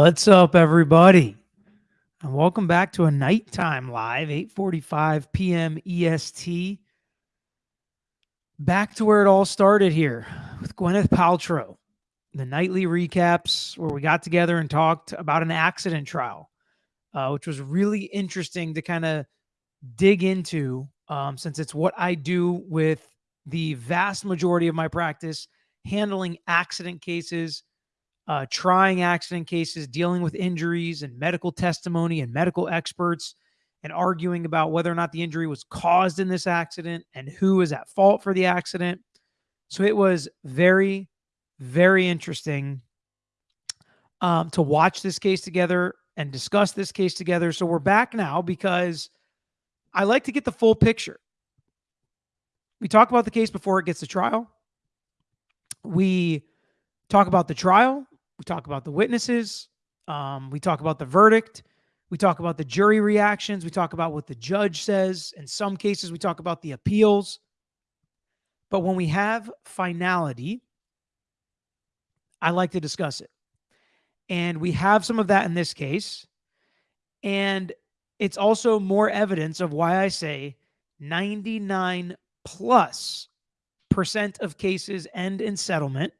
What's up, everybody? And welcome back to a nighttime live, 8:45 p.m. EST. Back to where it all started here with Gwyneth Paltrow. The nightly recaps where we got together and talked about an accident trial, uh, which was really interesting to kind of dig into um, since it's what I do with the vast majority of my practice, handling accident cases uh, trying accident cases, dealing with injuries and medical testimony and medical experts, and arguing about whether or not the injury was caused in this accident and who is at fault for the accident. So it was very, very interesting um, to watch this case together and discuss this case together. So we're back now because I like to get the full picture. We talk about the case before it gets to trial. We talk about the trial. We talk about the witnesses. Um, we talk about the verdict. We talk about the jury reactions. We talk about what the judge says. In some cases, we talk about the appeals. But when we have finality, I like to discuss it. And we have some of that in this case. And it's also more evidence of why I say 99 plus percent of cases end in settlement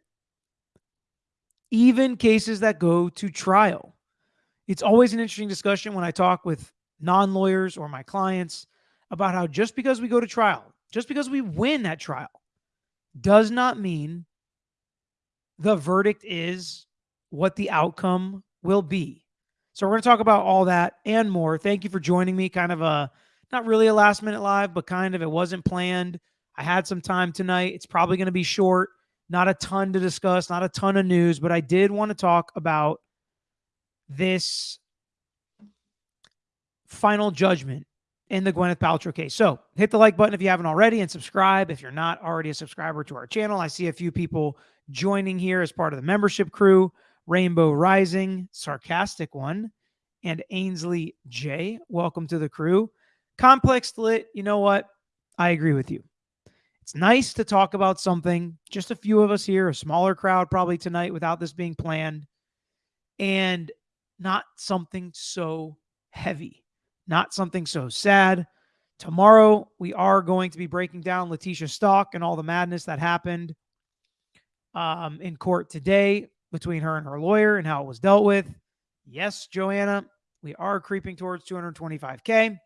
even cases that go to trial. It's always an interesting discussion when I talk with non lawyers or my clients about how just because we go to trial, just because we win that trial, does not mean the verdict is what the outcome will be. So we're going to talk about all that and more. Thank you for joining me. Kind of a not really a last minute live, but kind of it wasn't planned. I had some time tonight. It's probably going to be short. Not a ton to discuss, not a ton of news, but I did want to talk about this final judgment in the Gwyneth Paltrow case. So hit the like button if you haven't already and subscribe if you're not already a subscriber to our channel. I see a few people joining here as part of the membership crew Rainbow Rising, Sarcastic One, and Ainsley J. Welcome to the crew. Complex Lit, you know what? I agree with you. It's nice to talk about something, just a few of us here, a smaller crowd probably tonight without this being planned, and not something so heavy, not something so sad. Tomorrow, we are going to be breaking down Letecia Stauch and all the madness that happened um, in court today between her and her lawyer and how it was dealt with. Yes, Joanna, we are creeping towards 225K.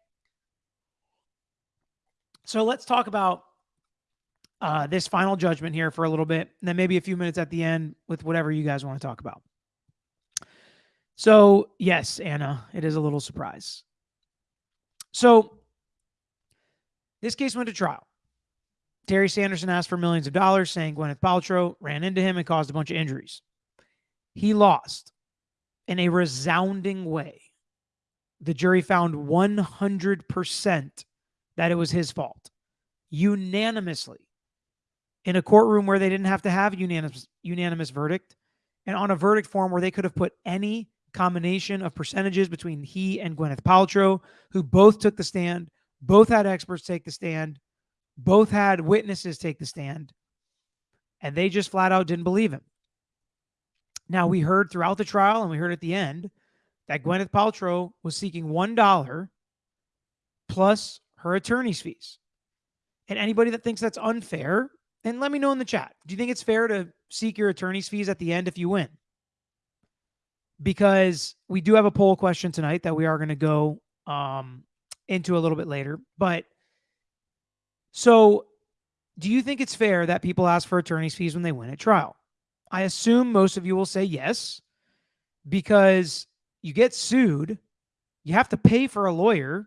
So let's talk about uh, this final judgment here for a little bit, and then maybe a few minutes at the end with whatever you guys want to talk about. So, yes, Anna, it is a little surprise. So, this case went to trial. Terry Sanderson asked for millions of dollars, saying Gwyneth Paltrow ran into him and caused a bunch of injuries. He lost in a resounding way. The jury found 100% that it was his fault, unanimously in a courtroom where they didn't have to have unanimous unanimous verdict and on a verdict form where they could have put any combination of percentages between he and Gwyneth Paltrow, who both took the stand, both had experts take the stand, both had witnesses take the stand, and they just flat out didn't believe him. Now, we heard throughout the trial and we heard at the end that Gwyneth Paltrow was seeking $1 plus her attorney's fees. And anybody that thinks that's unfair and let me know in the chat. Do you think it's fair to seek your attorney's fees at the end if you win? Because we do have a poll question tonight that we are going to go um, into a little bit later. But so, do you think it's fair that people ask for attorney's fees when they win at trial? I assume most of you will say yes, because you get sued, you have to pay for a lawyer.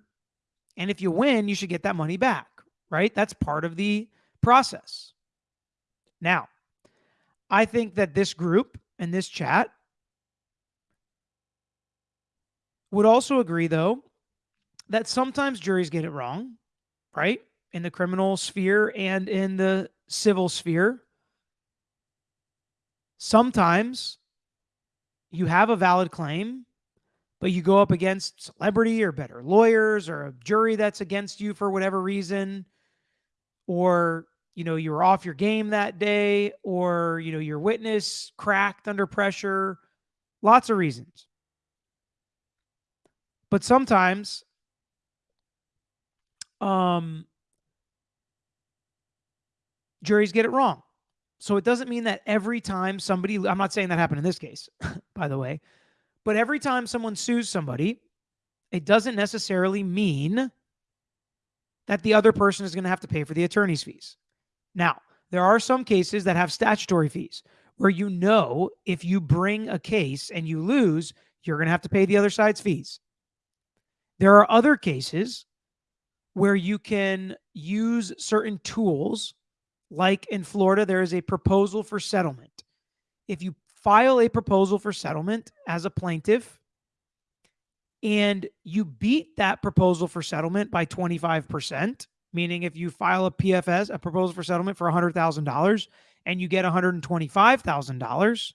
And if you win, you should get that money back, right? That's part of the process. Now, I think that this group and this chat would also agree, though, that sometimes juries get it wrong, right? In the criminal sphere and in the civil sphere. Sometimes you have a valid claim, but you go up against celebrity or better lawyers or a jury that's against you for whatever reason, or you know, you were off your game that day or, you know, your witness cracked under pressure. Lots of reasons. But sometimes um juries get it wrong. So it doesn't mean that every time somebody I'm not saying that happened in this case, by the way, but every time someone sues somebody, it doesn't necessarily mean that the other person is going to have to pay for the attorney's fees. Now, there are some cases that have statutory fees where you know if you bring a case and you lose, you're going to have to pay the other side's fees. There are other cases where you can use certain tools, like in Florida, there is a proposal for settlement. If you file a proposal for settlement as a plaintiff and you beat that proposal for settlement by 25%, meaning if you file a PFS, a proposal for settlement for $100,000 and you get $125,000,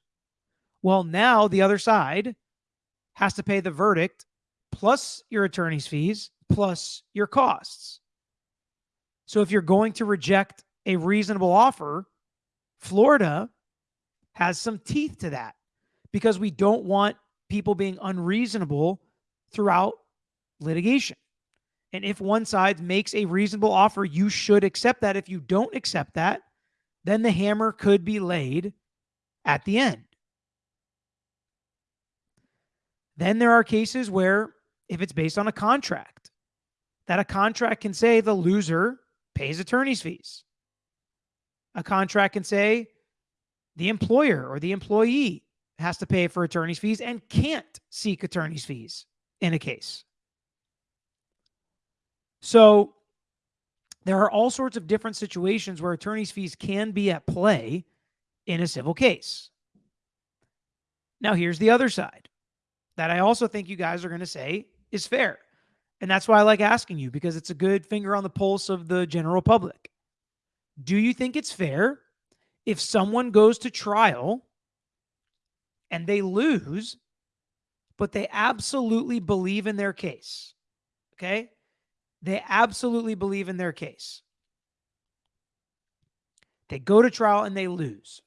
well, now the other side has to pay the verdict plus your attorney's fees plus your costs. So if you're going to reject a reasonable offer, Florida has some teeth to that because we don't want people being unreasonable throughout litigation. And if one side makes a reasonable offer, you should accept that. If you don't accept that, then the hammer could be laid at the end. Then there are cases where, if it's based on a contract, that a contract can say the loser pays attorney's fees. A contract can say the employer or the employee has to pay for attorney's fees and can't seek attorney's fees in a case. So there are all sorts of different situations where attorney's fees can be at play in a civil case. Now, here's the other side that I also think you guys are going to say is fair. And that's why I like asking you because it's a good finger on the pulse of the general public. Do you think it's fair if someone goes to trial and they lose, but they absolutely believe in their case? Okay. They absolutely believe in their case. They go to trial and they lose.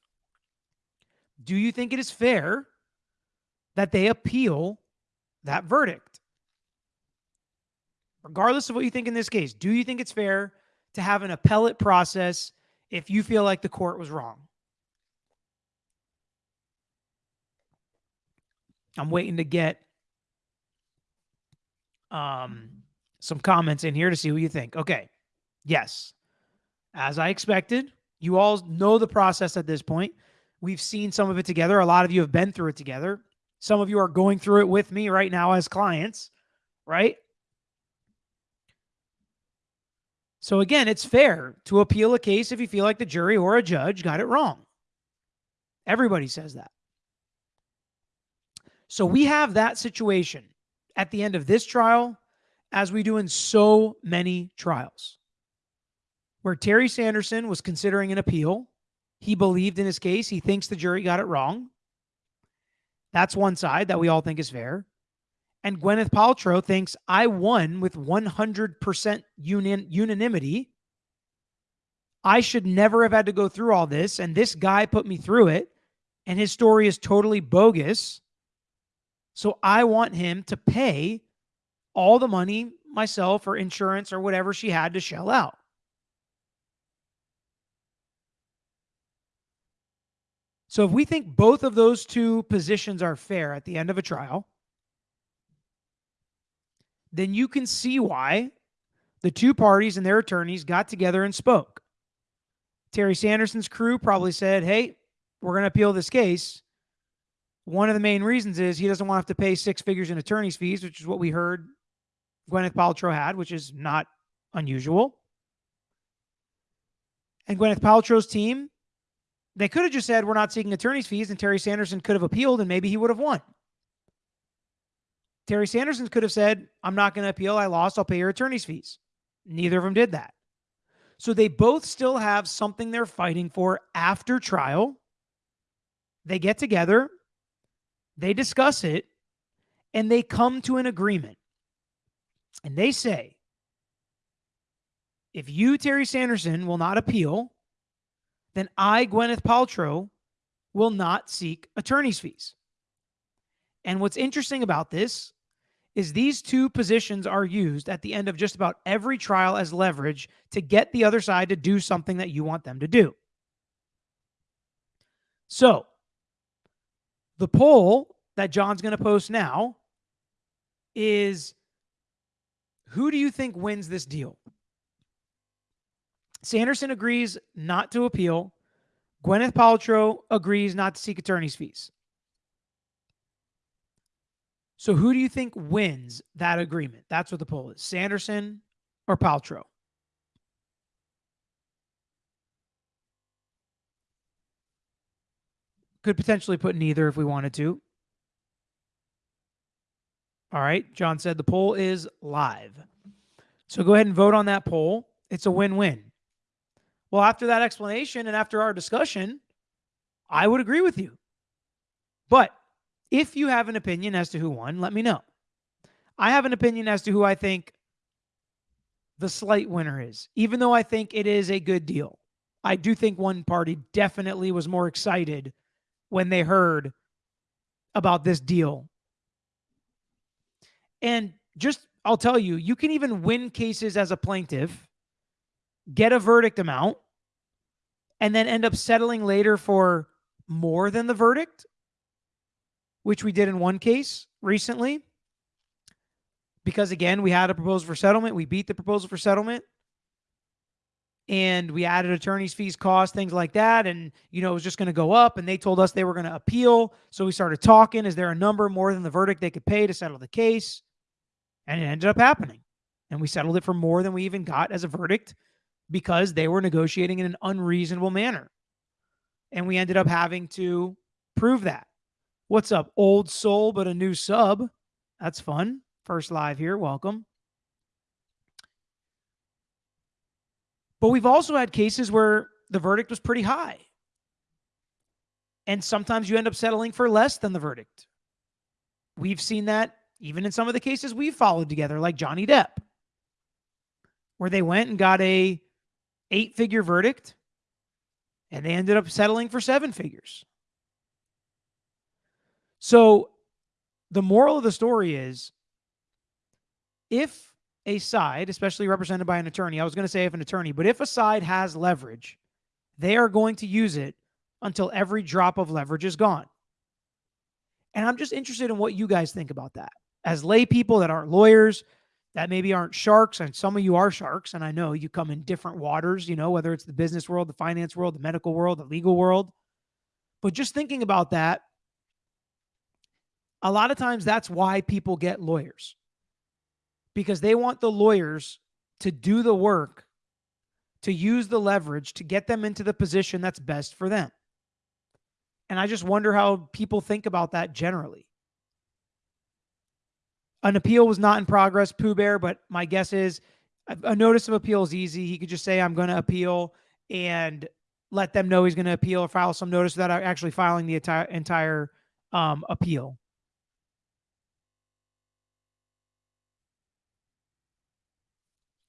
Do you think it is fair that they appeal that verdict? Regardless of what you think in this case, do you think it's fair to have an appellate process if you feel like the court was wrong? I'm waiting to get um some comments in here to see what you think. Okay. Yes. As I expected, you all know the process at this point. We've seen some of it together. A lot of you have been through it together. Some of you are going through it with me right now as clients, right? So again, it's fair to appeal a case if you feel like the jury or a judge got it wrong. Everybody says that. So we have that situation at the end of this trial as we do in so many trials, where Terry Sanderson was considering an appeal. He believed in his case. He thinks the jury got it wrong. That's one side that we all think is fair. And Gwyneth Paltrow thinks I won with 100% union, unanimity. I should never have had to go through all this. And this guy put me through it. And his story is totally bogus. So I want him to pay all the money myself or insurance or whatever she had to shell out. So if we think both of those two positions are fair at the end of a trial, then you can see why the two parties and their attorneys got together and spoke. Terry Sanderson's crew probably said, Hey, we're going to appeal this case. One of the main reasons is he doesn't want to have to pay six figures in attorney's fees, which is what we heard Gwyneth Paltrow had, which is not unusual. And Gwyneth Paltrow's team, they could have just said, We're not seeking attorney's fees, and Terry Sanderson could have appealed, and maybe he would have won. Terry Sanderson could have said, I'm not going to appeal. I lost. I'll pay your attorney's fees. Neither of them did that. So they both still have something they're fighting for after trial. They get together, they discuss it, and they come to an agreement. And they say, if you, Terry Sanderson, will not appeal, then I, Gwyneth Paltrow, will not seek attorney's fees. And what's interesting about this is these two positions are used at the end of just about every trial as leverage to get the other side to do something that you want them to do. So, the poll that John's going to post now is who do you think wins this deal? Sanderson agrees not to appeal. Gwyneth Paltrow agrees not to seek attorney's fees. So who do you think wins that agreement? That's what the poll is. Sanderson or Paltrow? Could potentially put neither if we wanted to. All right. John said the poll is live. So go ahead and vote on that poll. It's a win win. Well, after that explanation and after our discussion, I would agree with you. But if you have an opinion as to who won, let me know. I have an opinion as to who I think the slight winner is, even though I think it is a good deal. I do think one party definitely was more excited when they heard about this deal. And just, I'll tell you, you can even win cases as a plaintiff, get a verdict amount, and then end up settling later for more than the verdict which we did in one case recently. Because again, we had a proposal for settlement. We beat the proposal for settlement. And we added attorney's fees, costs, things like that. And, you know, it was just going to go up. And they told us they were going to appeal. So we started talking. Is there a number more than the verdict they could pay to settle the case? And it ended up happening. And we settled it for more than we even got as a verdict because they were negotiating in an unreasonable manner. And we ended up having to prove that. What's up? Old soul, but a new sub. That's fun. First live here. Welcome. But we've also had cases where the verdict was pretty high. And sometimes you end up settling for less than the verdict. We've seen that even in some of the cases we've followed together, like Johnny Depp, where they went and got a eight figure verdict and they ended up settling for seven figures. So the moral of the story is if a side, especially represented by an attorney, I was going to say if an attorney, but if a side has leverage, they are going to use it until every drop of leverage is gone. And I'm just interested in what you guys think about that. As lay people that aren't lawyers, that maybe aren't sharks, and some of you are sharks, and I know you come in different waters, you know, whether it's the business world, the finance world, the medical world, the legal world. But just thinking about that, a lot of times that's why people get lawyers because they want the lawyers to do the work, to use the leverage to get them into the position that's best for them. And I just wonder how people think about that generally. An appeal was not in progress, Pooh Bear, but my guess is a notice of appeal is easy. He could just say, I'm going to appeal and let them know he's going to appeal or file some notice without actually filing the entire, entire um, appeal.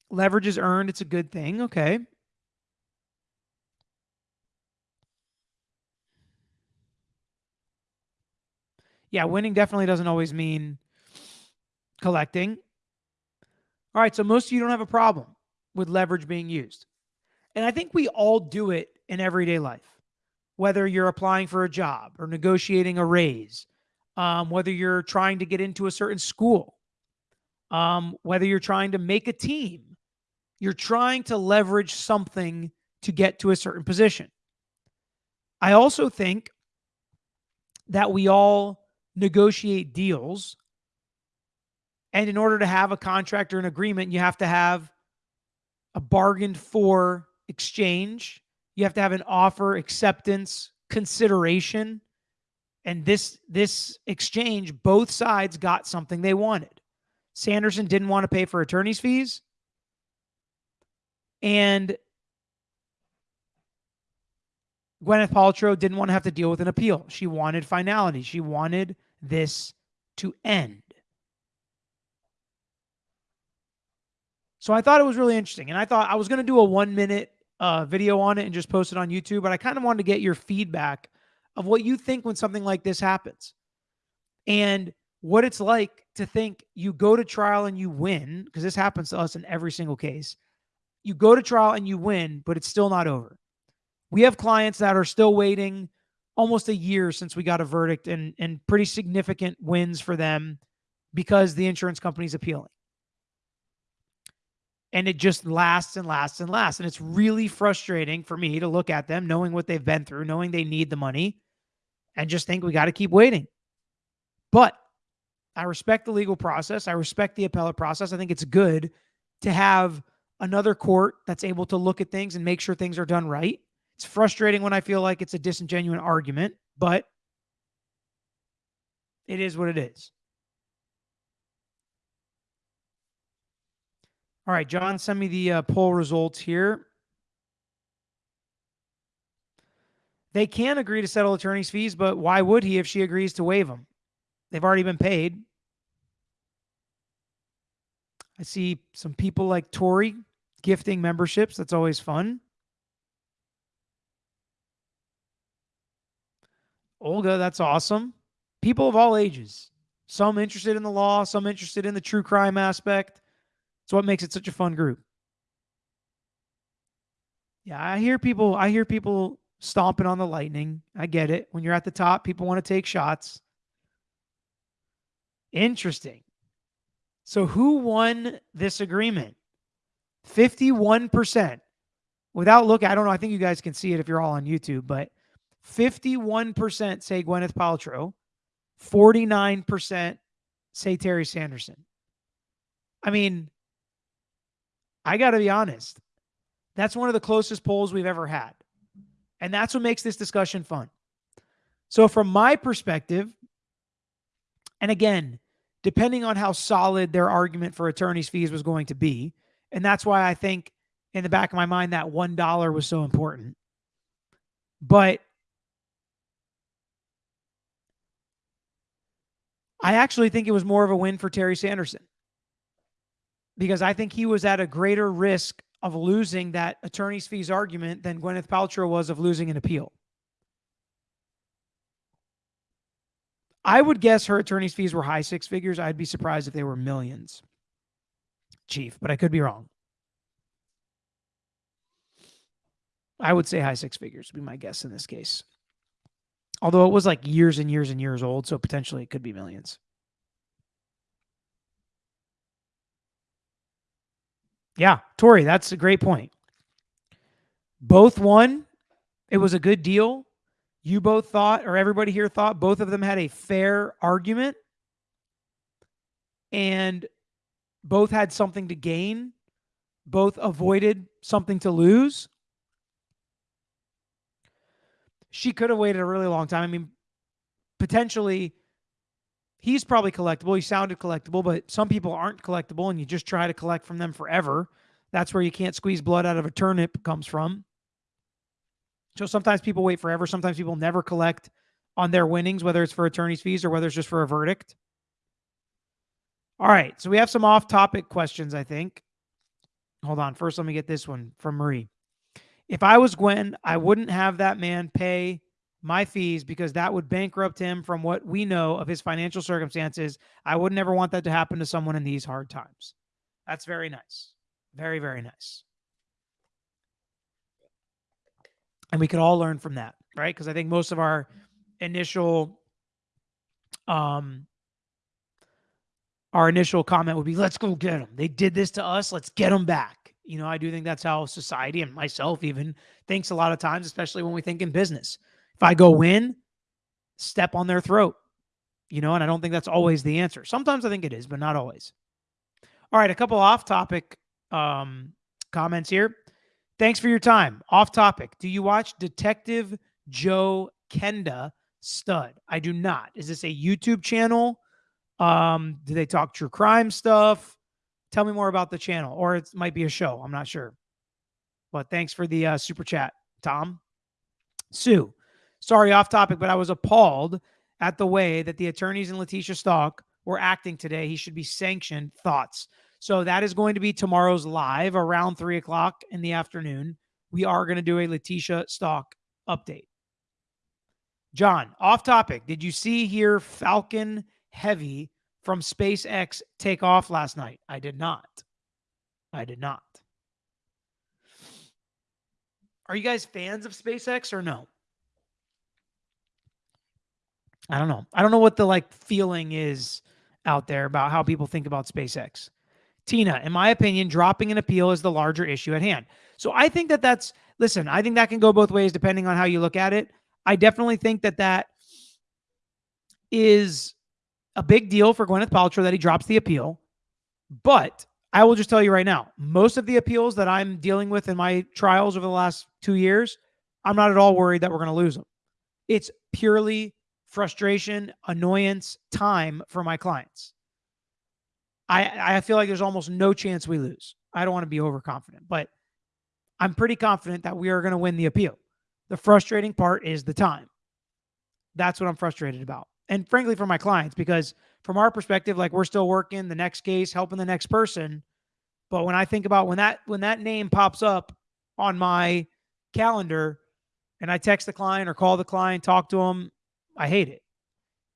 Leverage is earned. It's a good thing. Okay. Yeah, winning definitely doesn't always mean collecting. All right, so most of you don't have a problem with leverage being used. And I think we all do it in everyday life, whether you're applying for a job or negotiating a raise, um, whether you're trying to get into a certain school, um, whether you're trying to make a team, you're trying to leverage something to get to a certain position. I also think that we all negotiate deals. And in order to have a contract or an agreement, you have to have a bargained for exchange. You have to have an offer, acceptance, consideration. And this this exchange, both sides got something they wanted. Sanderson didn't want to pay for attorney's fees. And Gwyneth Paltrow didn't want to have to deal with an appeal. She wanted finality. She wanted this to end. So I thought it was really interesting. And I thought I was going to do a one minute uh, video on it and just post it on YouTube, but I kind of wanted to get your feedback of what you think when something like this happens. And what it's like to think you go to trial and you win, because this happens to us in every single case. You go to trial and you win, but it's still not over. We have clients that are still waiting almost a year since we got a verdict and, and pretty significant wins for them because the insurance company's appealing. And it just lasts and lasts and lasts. And it's really frustrating for me to look at them, knowing what they've been through, knowing they need the money, and just think we got to keep waiting. But I respect the legal process. I respect the appellate process. I think it's good to have another court that's able to look at things and make sure things are done right. It's frustrating when I feel like it's a disingenuous argument, but it is what it is. All right, John, send me the uh, poll results here. They can agree to settle attorney's fees, but why would he if she agrees to waive them? They've already been paid. I see some people like Tori gifting memberships. That's always fun. Olga, that's awesome. People of all ages, some interested in the law, some interested in the true crime aspect. It's what makes it such a fun group. Yeah, I hear people I hear people stomping on the lightning. I get it. When you're at the top, people want to take shots. Interesting. So who won this agreement? 51%. Without looking, I don't know. I think you guys can see it if you're all on YouTube, but 51% say Gwyneth Paltrow, 49% say Terry Sanderson. I mean, I got to be honest. That's one of the closest polls we've ever had. And that's what makes this discussion fun. So, from my perspective, and again, depending on how solid their argument for attorney's fees was going to be, and that's why I think in the back of my mind that $1 was so important. But I actually think it was more of a win for Terry Sanderson because I think he was at a greater risk of losing that attorney's fees argument than Gwyneth Paltrow was of losing an appeal. I would guess her attorney's fees were high six figures. I'd be surprised if they were millions, Chief, but I could be wrong. I would say high six figures would be my guess in this case. Although it was like years and years and years old, so potentially it could be millions. Yeah, Tori, that's a great point. Both won. It was a good deal. You both thought, or everybody here thought, both of them had a fair argument and both had something to gain. Both avoided something to lose she could have waited a really long time. I mean, potentially he's probably collectible. He sounded collectible, but some people aren't collectible and you just try to collect from them forever. That's where you can't squeeze blood out of a turnip comes from. So sometimes people wait forever. Sometimes people never collect on their winnings, whether it's for attorney's fees or whether it's just for a verdict. All right. So we have some off topic questions, I think. Hold on. First, let me get this one from Marie. If I was Gwen, I wouldn't have that man pay my fees because that would bankrupt him from what we know of his financial circumstances. I would never want that to happen to someone in these hard times. That's very nice. Very, very nice. And we could all learn from that, right? Because I think most of our initial um our initial comment would be let's go get them. They did this to us, let's get them back. You know, I do think that's how society and myself even thinks a lot of times, especially when we think in business. If I go in, step on their throat, you know, and I don't think that's always the answer. Sometimes I think it is, but not always. All right, a couple off topic um, comments here. Thanks for your time. Off topic. Do you watch Detective Joe Kenda Stud? I do not. Is this a YouTube channel? Um, do they talk true crime stuff? Tell me more about the channel, or it might be a show. I'm not sure. But thanks for the uh, super chat, Tom. Sue, sorry, off topic, but I was appalled at the way that the attorneys in Letecia Stauch were acting today. He should be sanctioned. Thoughts? So that is going to be tomorrow's live around three o'clock in the afternoon. We are going to do a Letecia Stauch update. John, off topic. Did you see here Falcon Heavy from SpaceX take off last night? I did not. I did not. Are you guys fans of SpaceX or no? I don't know. I don't know what the like feeling is out there about how people think about SpaceX. Tina, in my opinion, dropping an appeal is the larger issue at hand. So I think that that's listen, I think that can go both ways depending on how you look at it. I definitely think that that is a big deal for Gwyneth Paltrow that he drops the appeal. But I will just tell you right now, most of the appeals that I'm dealing with in my trials over the last two years, I'm not at all worried that we're going to lose them. It's purely frustration, annoyance, time for my clients. I I feel like there's almost no chance we lose. I don't want to be overconfident, but I'm pretty confident that we are going to win the appeal. The frustrating part is the time. That's what I'm frustrated about. And frankly, for my clients, because from our perspective, like we're still working the next case, helping the next person. But when I think about when that when that name pops up on my calendar and I text the client or call the client, talk to them, I hate it.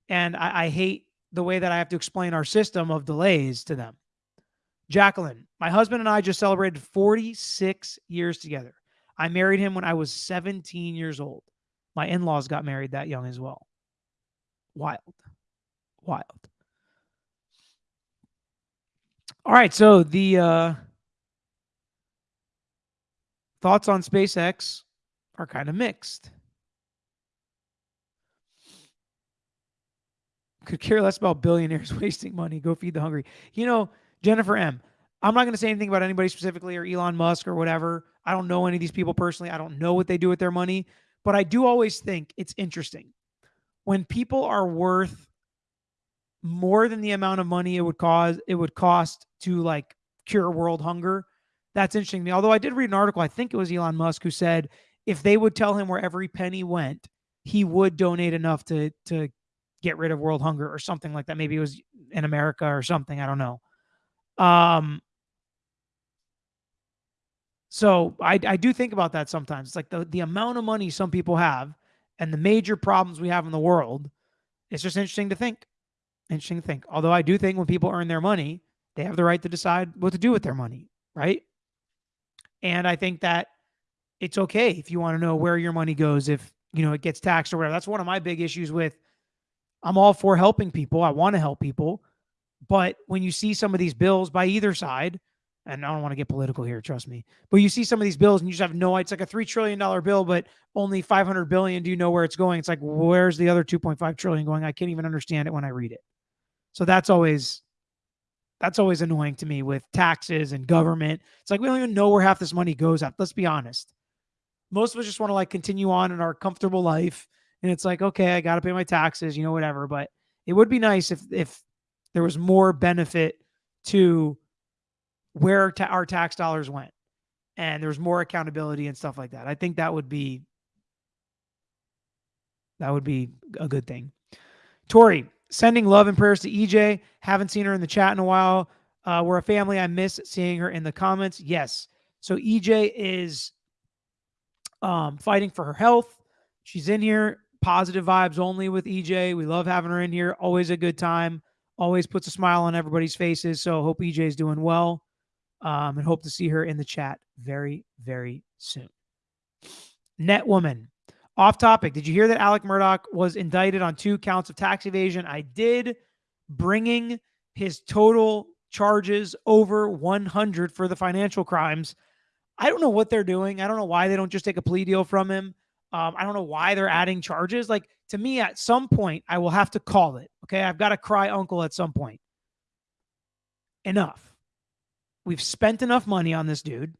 And I, I hate the way that I have to explain our system of delays to them. Jacqueline, my husband and I just celebrated 46 years together. I married him when I was 17 years old. My in laws got married that young as well. Wild. Wild. All right. So the uh, thoughts on SpaceX are kind of mixed. Could care less about billionaires wasting money. Go feed the hungry. You know, Jennifer M. I'm not going to say anything about anybody specifically or Elon Musk or whatever. I don't know any of these people personally. I don't know what they do with their money, but I do always think it's interesting when people are worth more than the amount of money it would cause it would cost to like cure world hunger. That's interesting to me. Although I did read an article, I think it was Elon Musk who said if they would tell him where every penny went, he would donate enough to to get rid of world hunger or something like that. Maybe it was in America or something. I don't know. Um, so I, I do think about that sometimes. It's like the, the amount of money some people have and the major problems we have in the world. It's just interesting to think. Interesting to think. Although I do think when people earn their money, they have the right to decide what to do with their money, right? And I think that it's okay if you want to know where your money goes if, you know, it gets taxed or whatever. That's one of my big issues with I'm all for helping people. I want to help people. But when you see some of these bills by either side, and I don't want to get political here, trust me, but you see some of these bills and you just have no, idea. it's like a $3 trillion bill, but only 500 billion. Do you know where it's going? It's like, where's the other 2.5 trillion going? I can't even understand it when I read it. So that's always, that's always annoying to me with taxes and government. It's like, we don't even know where half this money goes at. Let's be honest. Most of us just want to like continue on in our comfortable life and it's like okay i got to pay my taxes you know whatever but it would be nice if if there was more benefit to where ta- our tax dollars went and there's more accountability and stuff like that. I think that would be that would be a good thing. Tori sending love and prayers to ej haven't seen her in the chat in a while. Uh, we're a family. I miss seeing her in the comments. Yes. So ej is um, fighting for her health. She's in here positive vibes only with EJ. We love having her in here. Always a good time. Always puts a smile on everybody's faces. So hope EJ is doing well. Um, and hope to see her in the chat very, very soon. Net woman. Off topic. Did you hear that Alex Murdaugh was indicted on two counts of tax evasion? I did, bringing his total charges over 100 for the financial crimes. I don't know what they're doing. I don't know why they don't just take a plea deal from him. Um, I don't know why they're adding charges. Like to me, at some point, I will have to call it. Okay. I've got to cry uncle at some point. Enough. We've spent enough money on this dude.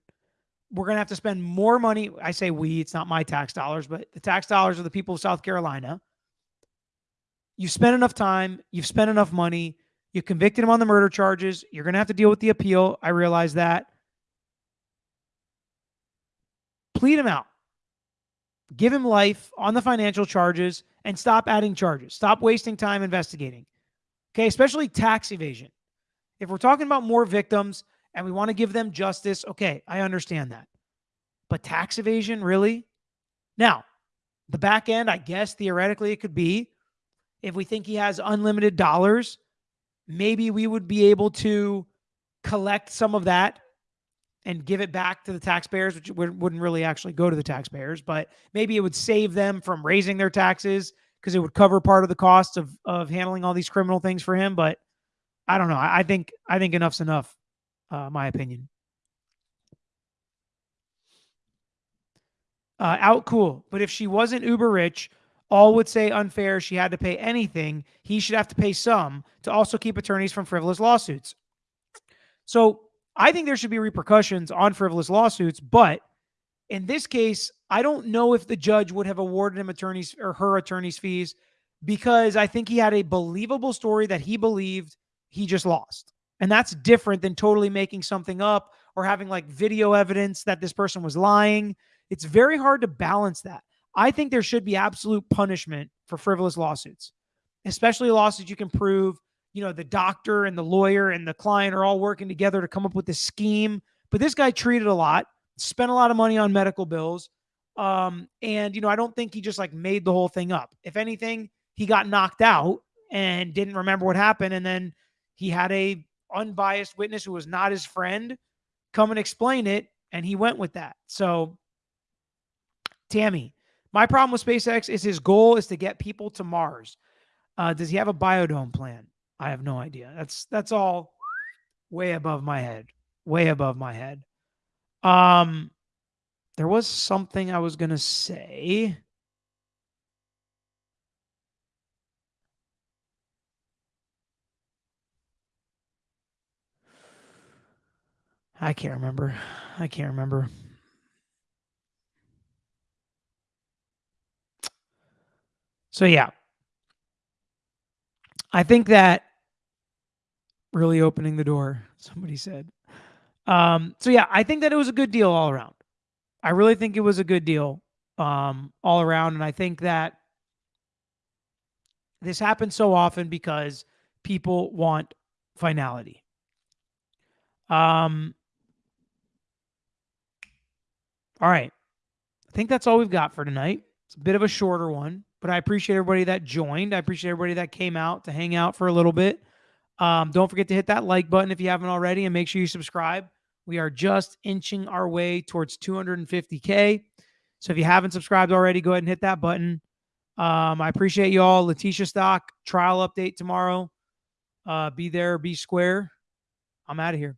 We're going to have to spend more money. I say we, it's not my tax dollars, but the tax dollars of the people of South Carolina. You've spent enough time. You've spent enough money. You convicted him on the murder charges. You're going to have to deal with the appeal. I realize that. Plead him out give him life on the financial charges and stop adding charges. Stop wasting time investigating. Okay, especially tax evasion. If we're talking about more victims and we want to give them justice, okay, I understand that. But tax evasion, really? Now, the back end, I guess theoretically it could be if we think he has unlimited dollars, maybe we would be able to collect some of that and give it back to the taxpayers, which wouldn't really actually go to the taxpayers, but maybe it would save them from raising their taxes because it would cover part of the cost of of handling all these criminal things for him. But I don't know. I, think I think enough's enough. Uh, my opinion. Uh, out cool, but if she wasn't uber rich, all would say unfair. She had to pay anything. He should have to pay some to also keep attorneys from frivolous lawsuits. So I think there should be repercussions on frivolous lawsuits, but in this case, I don't know if the judge would have awarded him attorneys or her attorney's fees because I think he had a believable story that he believed he just lost. And that's different than totally making something up or having like video evidence that this person was lying. It's very hard to balance that. I think there should be absolute punishment for frivolous lawsuits, especially lawsuits you can prove, you know, the doctor and the lawyer and the client are all working together to come up with this scheme. But this guy treated a lot, spent a lot of money on medical bills. Um, and, you know, I don't think he just like made the whole thing up. If anything, he got knocked out and didn't remember what happened. And then he had a unbiased witness who was not his friend come and explain it. And he went with that. So, Tammy, my problem with SpaceX is his goal is to get people to Mars. Uh, does he have a biodome plan? I have no idea. That's that's all way above my head. Way above my head. Um there was something I was going to say. I can't remember. I can't remember. So yeah. I think that really opening the door, somebody said. Um, so yeah, I think that it was a good deal all around. I really think it was a good deal um, all around. And I think that this happens so often because people want finality. Um, all right. I think that's all we've got for tonight. It's a bit of a shorter one, but I appreciate everybody that joined. I appreciate everybody that came out to hang out for a little bit. Um, don't forget to hit that like button if you haven't already and make sure you subscribe. We are just inching our way towards 250K. So if you haven't subscribed already, go ahead and hit that button. Um, I appreciate you all. Letecia Stauch trial update tomorrow. Uh, be there, be square. I'm out of here.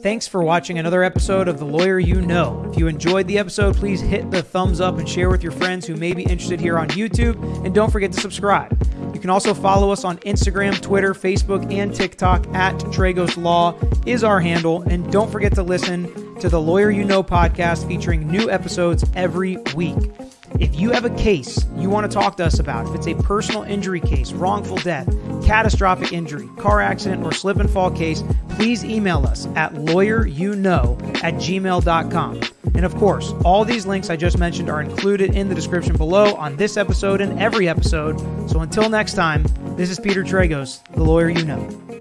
Thanks for watching another episode of The Lawyer You Know. If you enjoyed the episode, please hit the thumbs up and share with your friends who may be interested here on YouTube. And don't forget to subscribe. You can also follow us on Instagram, Twitter, Facebook, and TikTok at Tragos Law is our handle. And don't forget to listen to the Lawyer You Know podcast featuring new episodes every week. If you have a case you want to talk to us about, if it's a personal injury case, wrongful death, catastrophic injury, car accident, or slip and fall case, please email us at lawyeryouknow at gmail.com. And of course, all these links I just mentioned are included in the description below on this episode and every episode. So until next time, this is Peter Tragos, the lawyer you know.